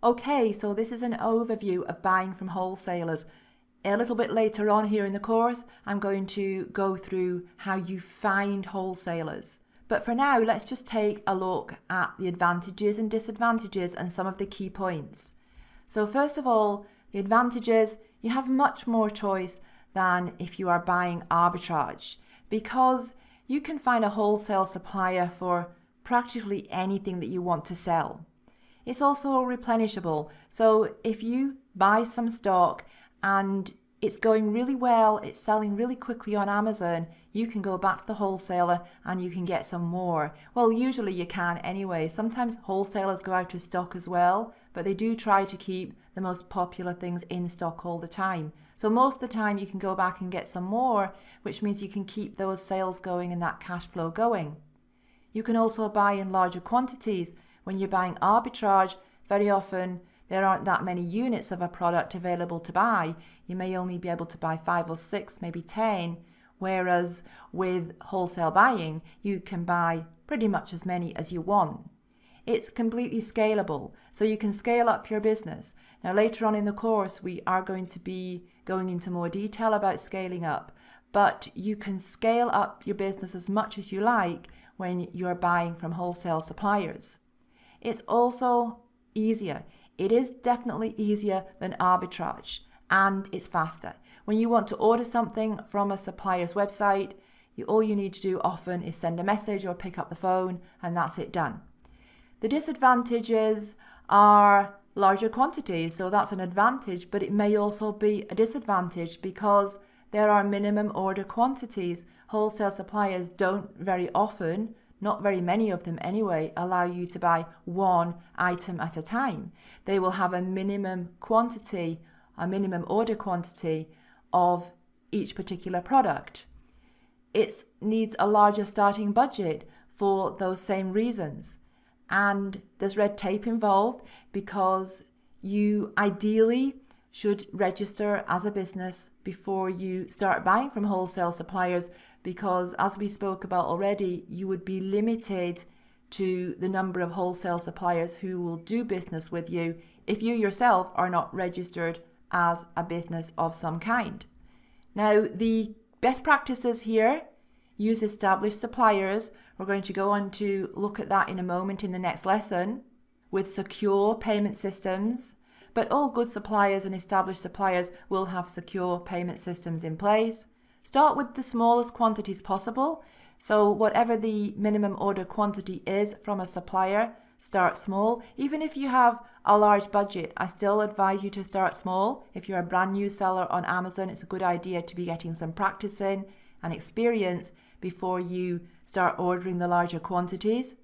Okay, so this is an overview of buying from wholesalers. A little bit later on here in the course, I'm going to go through how you find wholesalers. But for now, let's just take a look at the advantages and disadvantages and some of the key points. So first of all, the advantages, you have much more choice than if you are buying arbitrage because you can find a wholesale supplier for practically anything that you want to sell. It's also replenishable. So if you buy some stock and it's going really well, it's selling really quickly on Amazon, you can go back to the wholesaler and you can get some more. Well, usually you can anyway. Sometimes wholesalers go out of stock as well, but they do try to keep the most popular things in stock all the time. So most of the time you can go back and get some more, which means you can keep those sales going and that cash flow going. You can also buy in larger quantities. When you're buying arbitrage, very often there aren't that many units of a product available to buy. You may only be able to buy five or six, maybe 10, whereas with wholesale buying, you can buy pretty much as many as you want. It's completely scalable, so you can scale up your business. Now, later on in the course, we are going to be going into more detail about scaling up, but you can scale up your business as much as you like when you're buying from wholesale suppliers. It's also easier. It is definitely easier than arbitrage and it's faster. When you want to order something from a supplier's website, you, all you need to do often is send a message or pick up the phone and that's it done. The disadvantages are larger quantities, so that's an advantage, but it may also be a disadvantage because there are minimum order quantities. Wholesale suppliers don't very often not very many of them anyway, allow you to buy one item at a time. They will have a minimum quantity, a minimum order quantity of each particular product. It needs a larger starting budget for those same reasons. And there's red tape involved because you ideally should register as a business before you start buying from wholesale suppliers because as we spoke about already, you would be limited to the number of wholesale suppliers who will do business with you if you yourself are not registered as a business of some kind. Now, the best practices here use established suppliers. We're going to go on to look at that in a moment in the next lesson with secure payment systems. But all good suppliers and established suppliers will have secure payment systems in place. Start with the smallest quantities possible. So whatever the minimum order quantity is from a supplier, start small. Even if you have a large budget, I still advise you to start small. If you're a brand new seller on Amazon, it's a good idea to be getting some practice in and experience before you start ordering the larger quantities.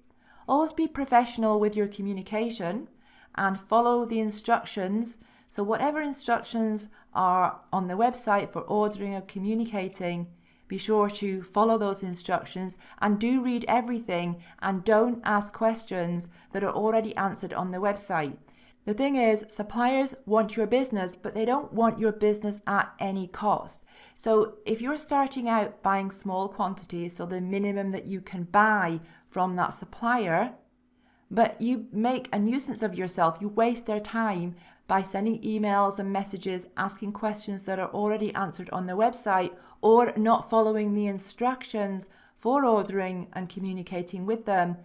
Always be professional with your communication and follow the instructions. So whatever instructions are on the website for ordering or communicating, be sure to follow those instructions and do read everything and don't ask questions that are already answered on the website. The thing is, suppliers want your business, but they don't want your business at any cost. So if you're starting out buying small quantities, so the minimum that you can buy from that supplier, but you make a nuisance of yourself, you waste their time by sending emails and messages asking questions that are already answered on the website or not following the instructions for ordering and communicating with them,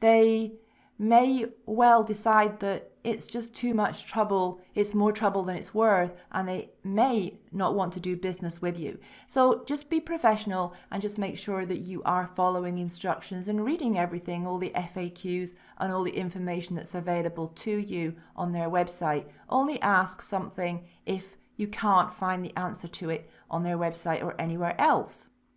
they may well decide that it's just too much trouble, it's more trouble than it's worth, and they may not want to do business with you. So just be professional and just make sure that you are following instructions and reading everything, all the FAQs and all the information that's available to you on their website. Only ask something if you can't find the answer to it on their website or anywhere else.